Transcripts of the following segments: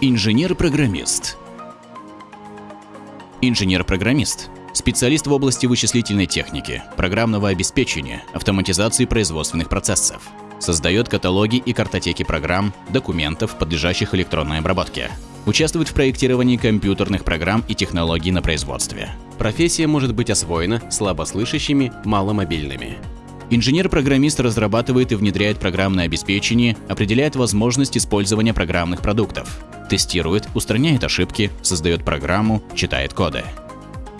Инженер-программист. Инженер-программист – специалист в области вычислительной техники, программного обеспечения, автоматизации производственных процессов. Создает каталоги и картотеки программ, документов, подлежащих электронной обработке. Участвует в проектировании компьютерных программ и технологий на производстве. Профессия может быть освоена слабослышащими, маломобильными. Инженер-программист разрабатывает и внедряет программное обеспечение, определяет возможность использования программных продуктов, тестирует, устраняет ошибки, создает программу, читает коды.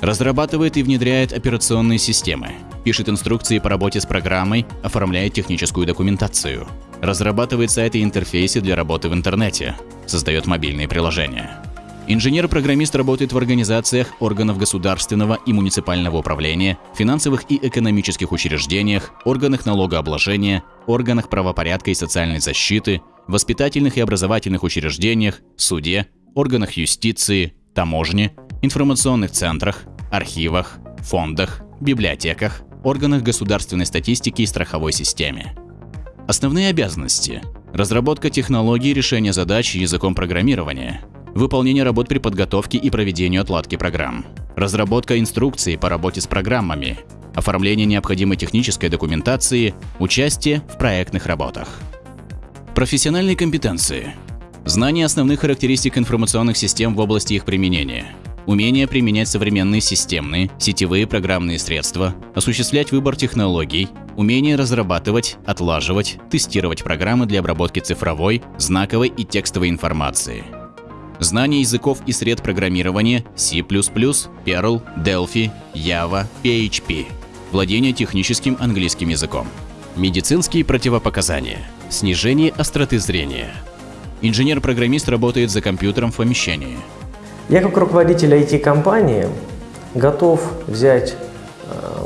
Разрабатывает и внедряет операционные системы, пишет инструкции по работе с программой, оформляет техническую документацию, разрабатывает сайты и интерфейсы для работы в интернете, создает мобильные приложения. Инженер-программист работает в организациях органов государственного и муниципального управления, финансовых и экономических учреждениях, органах налогообложения, органах правопорядка и социальной защиты, воспитательных и образовательных учреждениях, суде, органах юстиции, таможне, информационных центрах, архивах, фондах, библиотеках, органах государственной статистики и страховой системе. Основные обязанности – разработка технологий решения задач языком программирования, выполнение работ при подготовке и проведению отладки программ, разработка инструкций по работе с программами, оформление необходимой технической документации, участие в проектных работах. Профессиональные компетенции. Знание основных характеристик информационных систем в области их применения. Умение применять современные системные, сетевые программные средства, осуществлять выбор технологий, умение разрабатывать, отлаживать, тестировать программы для обработки цифровой, знаковой и текстовой информации – Знание языков и сред программирования C++, Perl, Delphi, Java, PHP. Владение техническим английским языком. Медицинские противопоказания. Снижение остроты зрения. Инженер-программист работает за компьютером в помещении. Я как руководитель IT-компании готов взять э,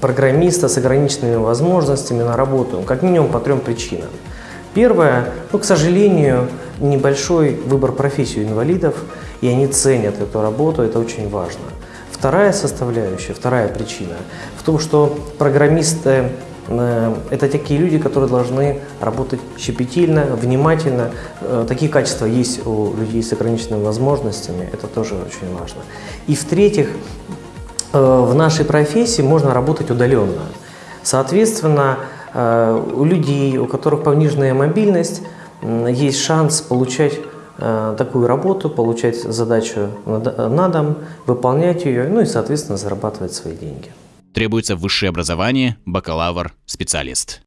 программиста с ограниченными возможностями на работу, как минимум по трем причинам. Первое, ну, к сожалению, небольшой выбор профессий инвалидов, и они ценят эту работу, это очень важно. Вторая составляющая, вторая причина в том, что программисты э, это такие люди, которые должны работать щепетильно, внимательно. Э, такие качества есть у людей с ограниченными возможностями, это тоже очень важно. И в-третьих, э, в нашей профессии можно работать удаленно. Соответственно, у людей, у которых пониженная мобильность, есть шанс получать э, такую работу, получать задачу на дом, выполнять ее, ну и, соответственно, зарабатывать свои деньги. Требуется высшее образование, бакалавр, специалист.